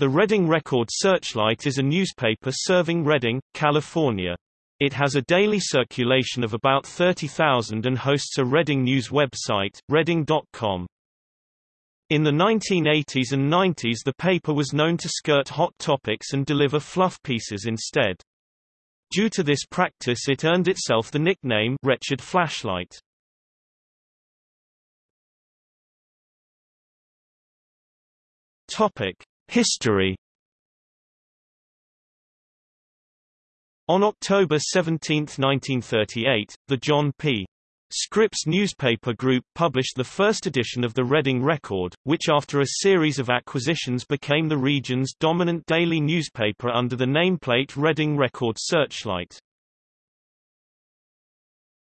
The Redding Record Searchlight is a newspaper serving Redding, California. It has a daily circulation of about 30,000 and hosts a Redding news website, redding.com. In the 1980s and 90s the paper was known to skirt hot topics and deliver fluff pieces instead. Due to this practice it earned itself the nickname Wretched Flashlight. Topic: History On October 17, 1938, the John P. Scripps newspaper group published the first edition of the Redding Record, which after a series of acquisitions became the region's dominant daily newspaper under the nameplate Redding Record Searchlight.